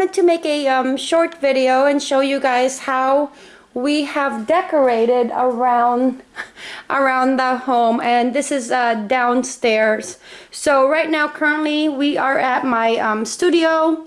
wanted to make a um, short video and show you guys how we have decorated around around the home and this is uh, downstairs. So right now currently we are at my um, studio.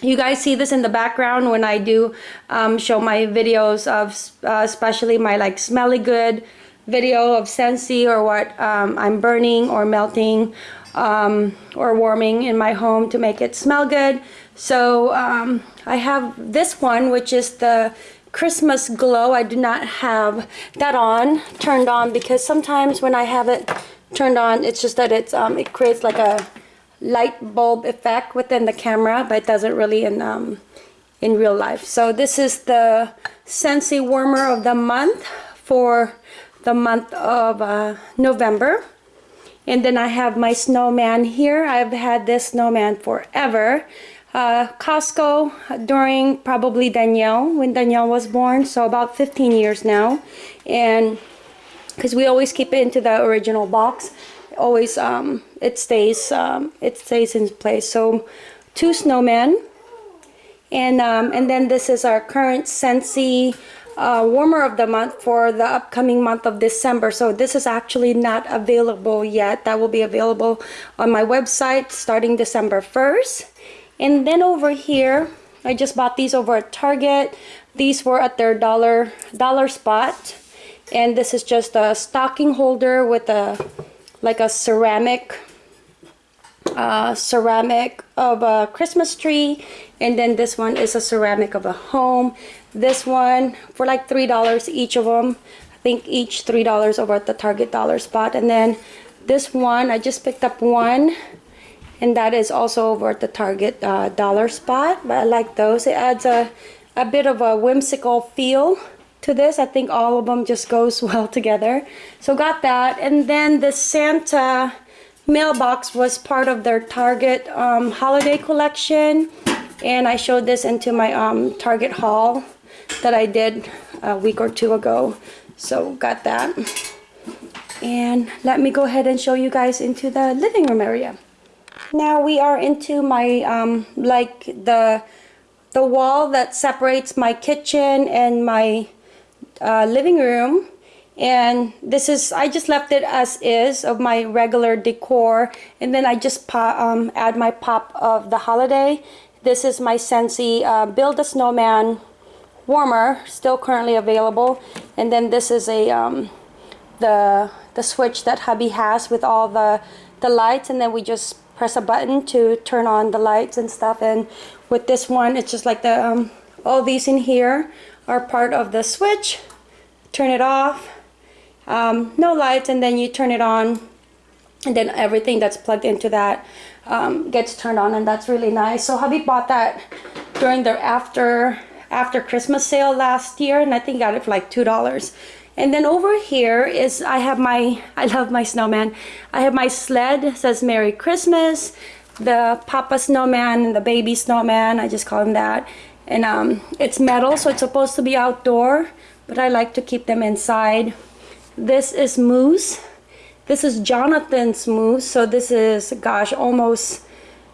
You guys see this in the background when I do um, show my videos of uh, especially my like smelly good video of Scentsy or what um, I'm burning or melting um, or warming in my home to make it smell good so um, I have this one which is the Christmas glow. I do not have that on, turned on, because sometimes when I have it turned on, it's just that it's um, it creates like a light bulb effect within the camera, but it doesn't really in um, in real life. So this is the Scentsy Warmer of the month for the month of uh, November. And then I have my snowman here. I've had this snowman forever uh, Costco during probably Danielle, when Danielle was born, so about 15 years now. And because we always keep it into the original box, always um, it stays um, it stays in place. So two snowmen, and um, and then this is our current Scentsy uh, warmer of the month for the upcoming month of December. So this is actually not available yet. That will be available on my website starting December 1st. And then over here, I just bought these over at Target. These were at their dollar dollar spot. And this is just a stocking holder with a like a ceramic uh, ceramic of a Christmas tree. And then this one is a ceramic of a home. This one for like three dollars each of them I think each three dollars over at the Target dollar spot. And then this one I just picked up one and that is also over at the Target uh, dollar spot but I like those. It adds a a bit of a whimsical feel to this. I think all of them just goes well together. So got that. And then the Santa mailbox was part of their Target um, holiday collection. And I showed this into my um, Target haul that I did a week or two ago. So got that. And let me go ahead and show you guys into the living room area now we are into my, um, like the, the wall that separates my kitchen and my uh, living room. And this is, I just left it as is of my regular decor. And then I just pop, um, add my pop of the holiday. This is my Scentsy uh, Build a Snowman warmer, still currently available. And then this is a, um, the, the switch that hubby has with all the, the lights. And then we just press a button to turn on the lights and stuff and with this one it's just like the um, all these in here are part of the switch. Turn it off um, no lights and then you turn it on and then everything that's plugged into that um, gets turned on and that's really nice. So hubby bought that during their after after Christmas sale last year and I think got it for like two dollars and then over here is I have my, I love my snowman. I have my sled, says Merry Christmas. The Papa Snowman and the Baby Snowman, I just call him that. And um, it's metal, so it's supposed to be outdoor, but I like to keep them inside. This is Moose. This is Jonathan's Moose, so this is, gosh, almost,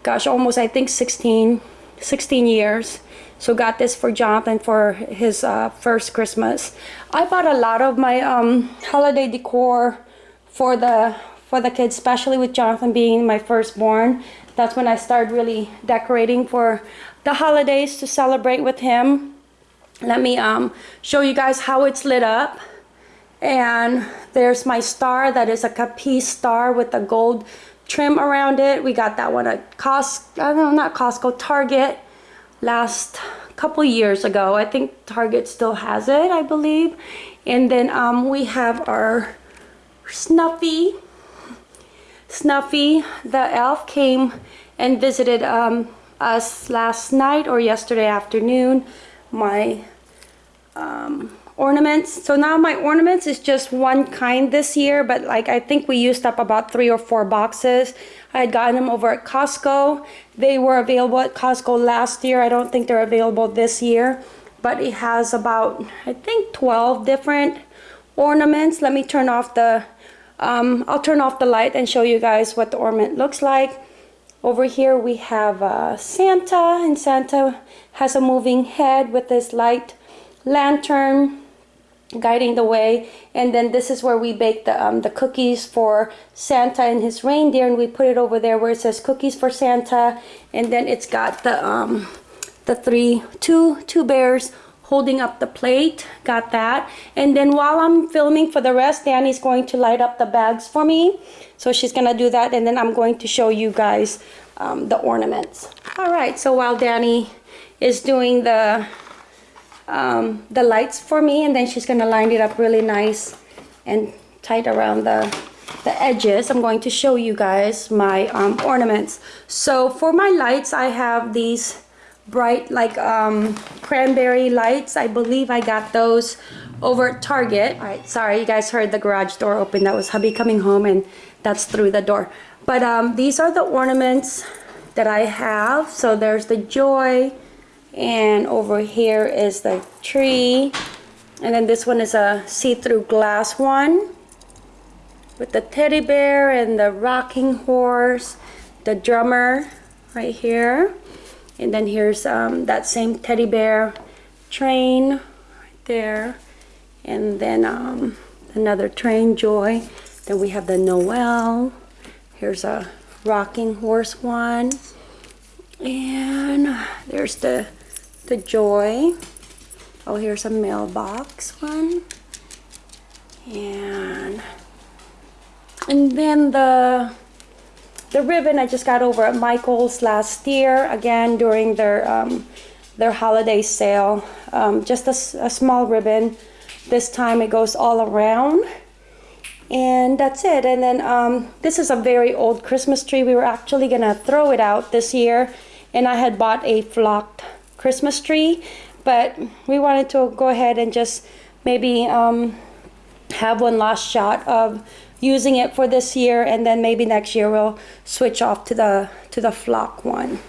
gosh, almost I think 16, 16 years. So got this for Jonathan for his uh, first Christmas. I bought a lot of my um, holiday decor for the for the kids, especially with Jonathan being my firstborn. That's when I started really decorating for the holidays to celebrate with him. Let me um, show you guys how it's lit up. And there's my star that is a capiz star with a gold trim around it. We got that one at Costco, I don't know, not Costco, Target last couple years ago. I think Target still has it, I believe. And then um, we have our Snuffy. Snuffy, the elf, came and visited um, us last night or yesterday afternoon. My um, ornaments. So now my ornaments is just one kind this year, but like I think we used up about three or four boxes. I had gotten them over at Costco. They were available at Costco last year. I don't think they're available this year, but it has about, I think 12 different ornaments. Let me turn off the, um, I'll turn off the light and show you guys what the ornament looks like. over here we have uh, Santa and Santa has a moving head with this light lantern guiding the way. And then this is where we bake the um, the cookies for Santa and his reindeer and we put it over there where it says cookies for Santa. And then it's got the um, the three two two bears holding up the plate. Got that. And then while I'm filming for the rest Danny's going to light up the bags for me. So she's gonna do that and then I'm going to show you guys um, the ornaments. All right so while Danny is doing the um, the lights for me and then she's gonna line it up really nice and tight around the the edges. I'm going to show you guys my um, ornaments. So for my lights I have these bright like um, cranberry lights. I believe I got those over at Target. All right sorry you guys heard the garage door open. That was hubby coming home and that's through the door. But um, these are the ornaments that I have. So there's the joy and over here is the tree. And then this one is a see-through glass one with the teddy bear and the rocking horse the drummer right here. And then here's um, that same teddy bear train right there. And then um, another train joy. Then we have the Noel. Here's a rocking horse one. And there's the the Joy. Oh, here's a mailbox one. And and then the the ribbon I just got over at Michael's last year, again during their um, their holiday sale. Um, just a, a small ribbon. This time it goes all around. And that's it. And then um, this is a very old Christmas tree. We were actually gonna throw it out this year. And I had bought a flocked Christmas tree, but we wanted to go ahead and just maybe um, have one last shot of using it for this year and then maybe next year we'll switch off to the to the flock one.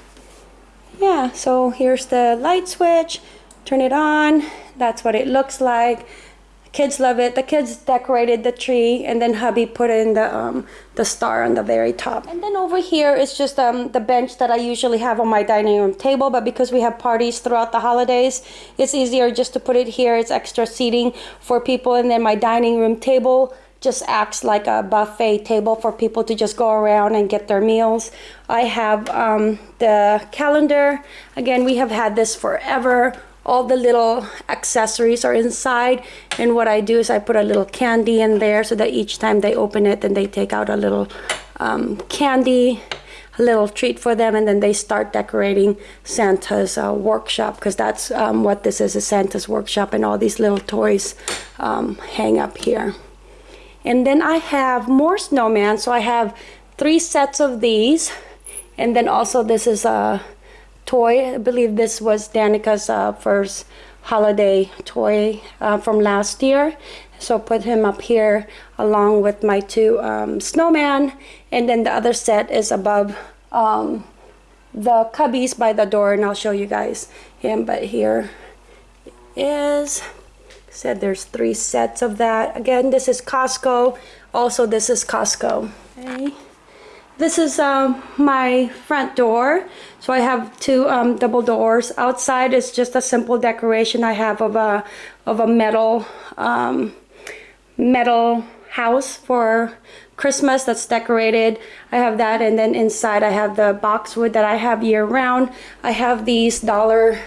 Yeah so here's the light switch. Turn it on. That's what it looks like kids love it the kids decorated the tree and then hubby put in the um, the star on the very top and then over here is just um, the bench that I usually have on my dining room table but because we have parties throughout the holidays it's easier just to put it here it's extra seating for people and then my dining room table just acts like a buffet table for people to just go around and get their meals. I have um, the calendar. Again, we have had this forever all the little accessories are inside and what I do is I put a little candy in there so that each time they open it then they take out a little um, candy a little treat for them and then they start decorating Santa's uh, workshop because that's um, what this is a Santa's workshop and all these little toys um, hang up here. And then I have more snowman so I have three sets of these and then also this is a toy. I believe this was Danica's uh, first holiday toy uh, from last year. So put him up here along with my two um, snowman. And then the other set is above um, the cubbies by the door. And I'll show you guys him. But here is said there's three sets of that. Again, this is Costco. Also, this is Costco. Okay. This is um, my front door. So I have two um, double doors. Outside is just a simple decoration I have of a, of a metal, um, metal house for Christmas that's decorated. I have that and then inside I have the boxwood that I have year round. I have these dollar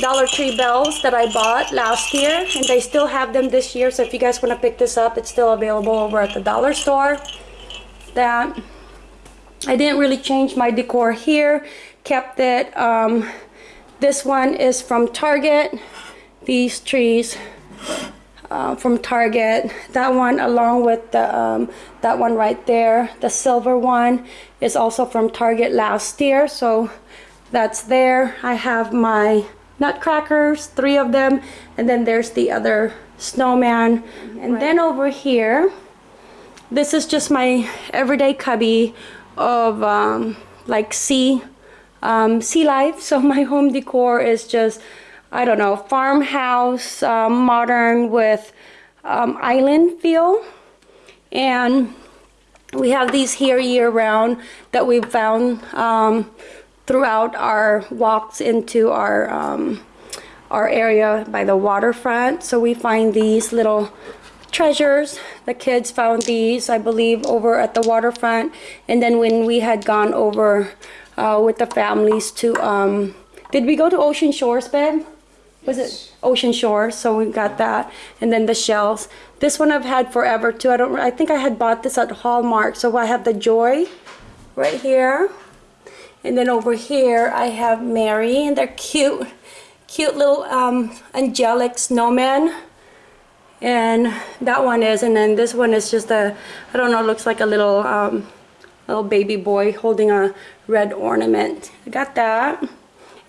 Dollar Tree bells that I bought last year and they still have them this year so if you guys want to pick this up it's still available over at the dollar store. That I didn't really change my decor here. Kept it um, this one is from Target. These trees uh, from Target. That one along with the um, that one right there the silver one is also from Target last year. So that's there. I have my nutcrackers three of them and then there's the other snowman. And right. then over here this is just my everyday cubby of um, like sea um, sea life so my home decor is just I don't know farmhouse um, modern with um, island feel and We have these here year round that we've found um, throughout our walks into our um, our area by the waterfront. So we find these little treasures. The kids found these, I believe, over at the waterfront. And then when we had gone over uh, with the families to, um, did we go to Ocean Shores, babe? Was it Ocean Shores? So we got that. And then the shells. This one I've had forever too. I don't, I think I had bought this at Hallmark. So I have the Joy right here. And then over here I have Mary and they're cute cute little um, angelic snowman and that one is and then this one is just a I don't know looks like a little um, little baby boy holding a red ornament I got that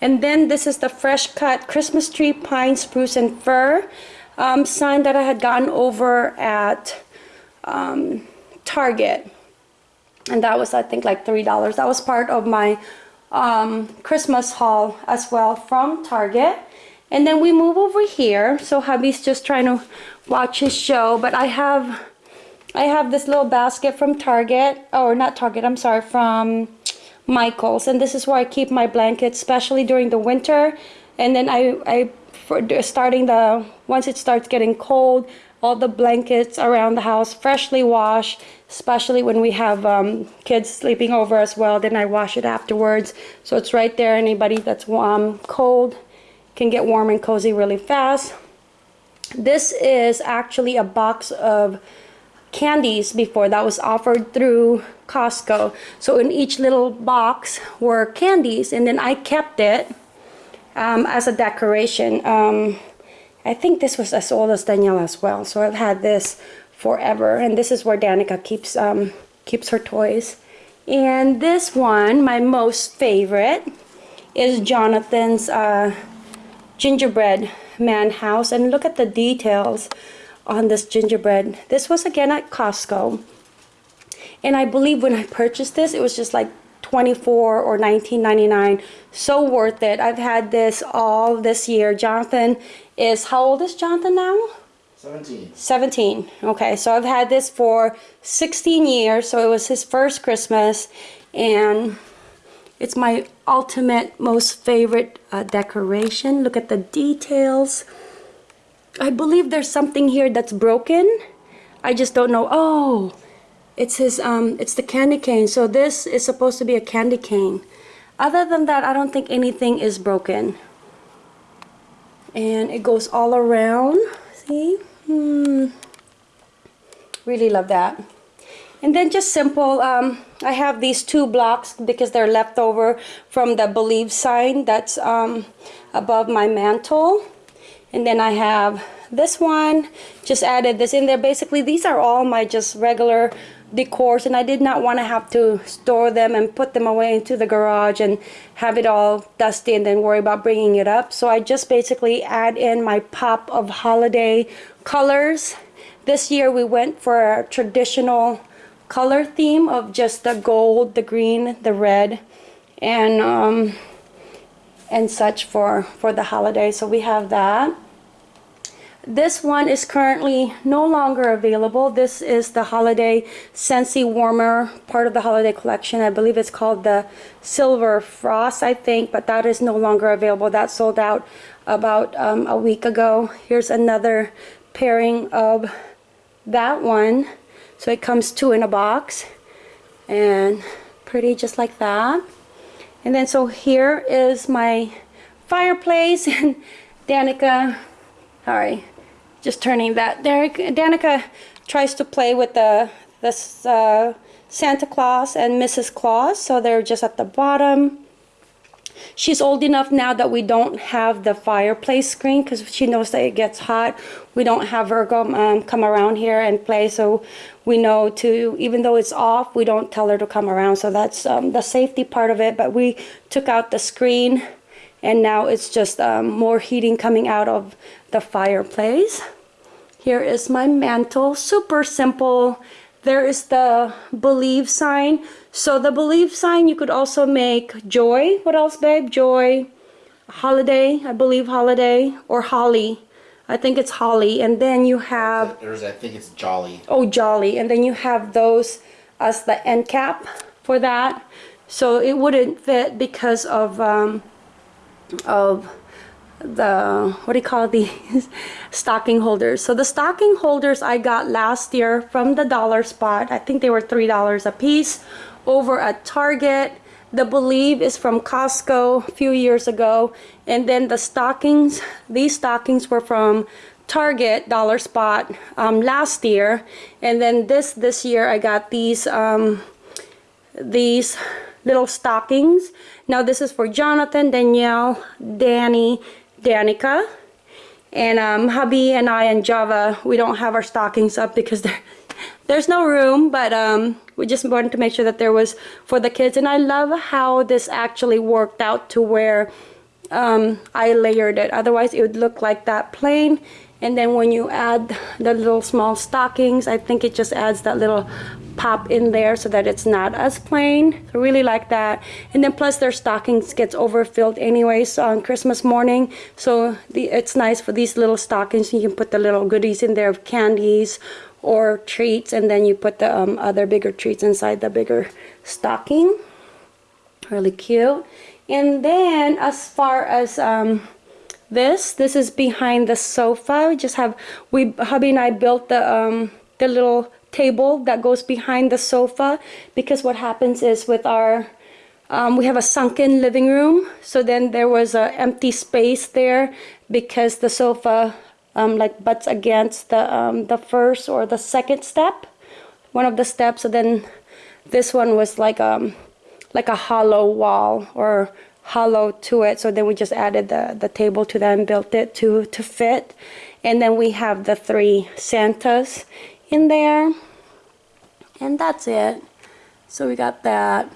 and then this is the fresh cut Christmas tree pine spruce and fir um, sign that I had gotten over at um, Target and that was I think like three dollars that was part of my um, Christmas haul as well from Target. And then we move over here. So hubby's just trying to watch his show. But I have I have this little basket from Target. Or not Target, I'm sorry, from Michael's. And this is where I keep my blankets, especially during the winter. And then I, I for starting the, once it starts getting cold, all the blankets around the house freshly washed especially when we have um, kids sleeping over as well then I wash it afterwards so it's right there anybody that's um, cold can get warm and cozy really fast this is actually a box of candies before that was offered through Costco so in each little box were candies and then I kept it um, as a decoration um, I think this was as old as Danielle as well. So I've had this forever. And this is where Danica keeps, um, keeps her toys. And this one, my most favorite, is Jonathan's uh, gingerbread man house. And look at the details on this gingerbread. This was again at Costco. And I believe when I purchased this, it was just like 24 or 19.99 so worth it i've had this all this year jonathan is how old is jonathan now 17 17 okay so i've had this for 16 years so it was his first christmas and it's my ultimate most favorite uh, decoration look at the details i believe there's something here that's broken i just don't know oh it's his, um, it's the candy cane. So this is supposed to be a candy cane. Other than that, I don't think anything is broken. And it goes all around. See? Hmm. Really love that. And then just simple, um, I have these two blocks because they're left over from the believe sign that's um, above my mantle. And then I have this one, just added this in there. Basically, these are all my just regular decors and I did not want to have to store them and put them away into the garage and have it all dusty and then worry about bringing it up. So I just basically add in my pop of holiday colors. This year we went for a traditional color theme of just the gold, the green, the red and um, and such for, for the holiday. So we have that. This one is currently no longer available. This is the Holiday Scentsy Warmer, part of the holiday collection. I believe it's called the Silver Frost, I think, but that is no longer available. That sold out about um, a week ago. Here's another pairing of that one. So it comes two in a box and pretty just like that. And then so here is my fireplace and Danica, sorry, just turning that Danica tries to play with the this uh, Santa Claus and Mrs. Claus so they're just at the bottom she's old enough now that we don't have the fireplace screen because she knows that it gets hot we don't have her go, um, come around here and play so we know to even though it's off we don't tell her to come around so that's um, the safety part of it but we took out the screen and now it's just um, more heating coming out of the fireplace. Here is my mantle, super simple. There is the believe sign. So the believe sign you could also make joy. What else babe? Joy, holiday, I believe holiday, or holly. I think it's holly. And then you have... There's, I think it's jolly. Oh, jolly. And then you have those as the end cap for that. So it wouldn't fit because of um, of the what do you call these? Stocking holders. So the stocking holders i got last year from the dollar spot i think they were three dollars a piece over at target. The believe is from costco a few years ago. And then the stockings these stockings were from target dollar spot um, last year. And then this this year i got these um, these little stockings. Now this is for jonathan danielle danny Danica. And um, hubby and I and Java, we don't have our stockings up because there, there's no room, but um, we just wanted to make sure that there was for the kids. And I love how this actually worked out to where um, I layered it. Otherwise, it would look like that plain. And then when you add the little small stockings, I think it just adds that little pop in there so that it's not as plain. I really like that. And then plus their stockings gets overfilled anyways on Christmas morning. So the, it's nice for these little stockings. You can put the little goodies in there of candies or treats and then you put the um, other bigger treats inside the bigger stocking. Really cute. And then as far as um, this, this is behind the sofa. We just have, we hubby and I built the, um, the little table that goes behind the sofa because what happens is with our um, we have a sunken living room. So then there was an empty space there because the sofa um, like butts against the um, the first or the second step one of the steps. So then this one was like um like a hollow wall or hollow to it. So then we just added the the table to that and built it to to fit. And then we have the three Santas in there. And that's it. So we got that.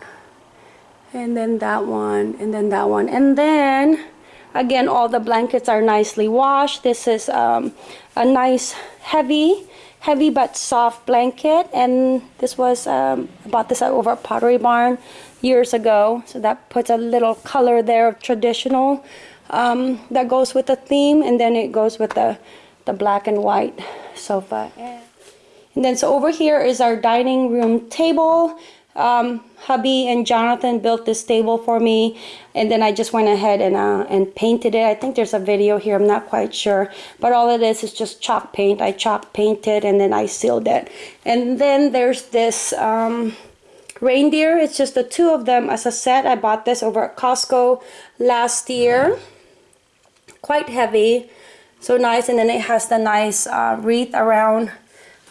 And then that one and then that one. And then again all the blankets are nicely washed. This is um, a nice heavy heavy but soft blanket. And this was um, bought this over at Pottery Barn years ago. So that puts a little color there of traditional um, that goes with the theme. And then it goes with the the black and white sofa and then so over here is our dining room table. Um, hubby and Jonathan built this table for me and then I just went ahead and, uh, and painted it. I think there's a video here, I'm not quite sure. But all it is is just chalk paint. I chalk painted and then I sealed it. And then there's this um, reindeer. It's just the two of them as a set. I bought this over at Costco last year. Quite heavy, so nice. And then it has the nice uh, wreath around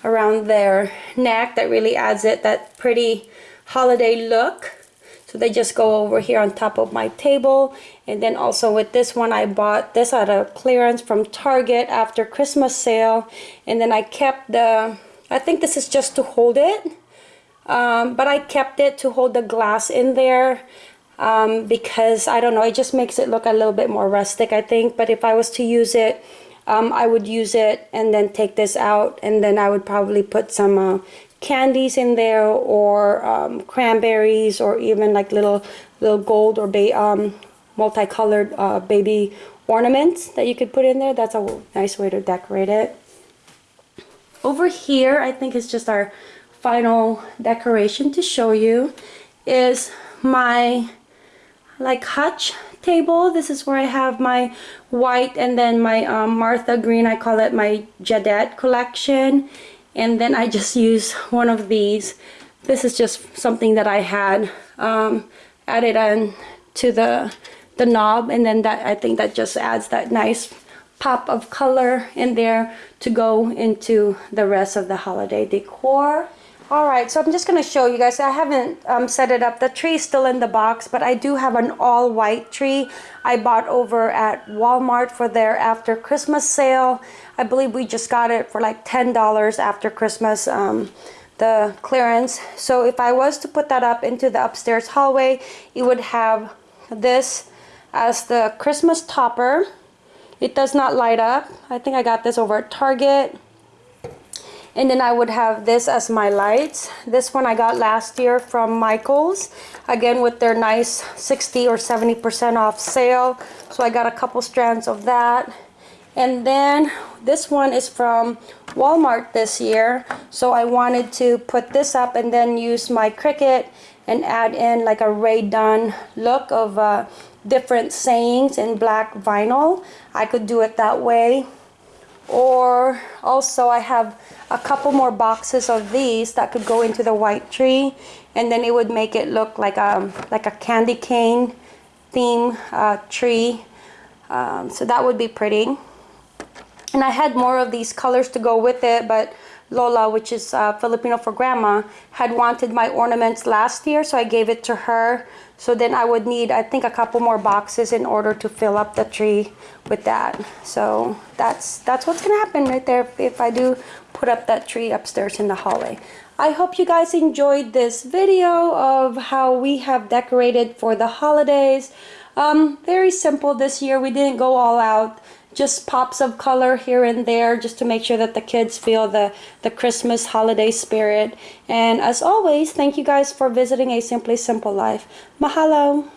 around their neck that really adds it that pretty holiday look. So they just go over here on top of my table. And then also with this one I bought this at a clearance from Target after Christmas sale. And then I kept the I think this is just to hold it. Um, but I kept it to hold the glass in there um, because I don't know it just makes it look a little bit more rustic I think. But if I was to use it um, I would use it and then take this out and then I would probably put some uh, candies in there or um, cranberries or even like little little gold or um, multicolored uh, baby ornaments that you could put in there. That's a nice way to decorate it. Over here, I think it's just our final decoration to show you is my like hutch table. This is where I have my white and then my um, Martha green. I call it my Jadeite collection. And then I just use one of these. This is just something that I had um, added on to the, the knob. And then that I think that just adds that nice pop of color in there to go into the rest of the holiday decor. All right, so I'm just going to show you guys. I haven't um, set it up. The tree is still in the box, but I do have an all white tree I bought over at Walmart for their after Christmas sale. I believe we just got it for like $10 after Christmas, um, the clearance. So if I was to put that up into the upstairs hallway, it would have this as the Christmas topper. It does not light up. I think I got this over at Target and then I would have this as my lights. This one I got last year from Michaels again with their nice 60 or 70 percent off sale. So I got a couple strands of that. And then this one is from Walmart this year. So I wanted to put this up and then use my Cricut and add in like a Rae Dunn look of uh, different sayings in black vinyl. I could do it that way or also I have a couple more boxes of these that could go into the white tree and then it would make it look like a like a candy cane theme uh, tree. Um, so that would be pretty and I had more of these colors to go with it but Lola which is uh, Filipino for grandma had wanted my ornaments last year so I gave it to her. So then I would need I think a couple more boxes in order to fill up the tree with that. So that's that's what's gonna happen right there if, I do put up that tree upstairs in the hallway. I hope you guys enjoyed this video of how we have decorated for the holidays. Um, very simple this year. We didn't go all out just pops of color here and there just to make sure that the kids feel the the Christmas holiday spirit. And as always thank you guys for visiting a simply simple life. Mahalo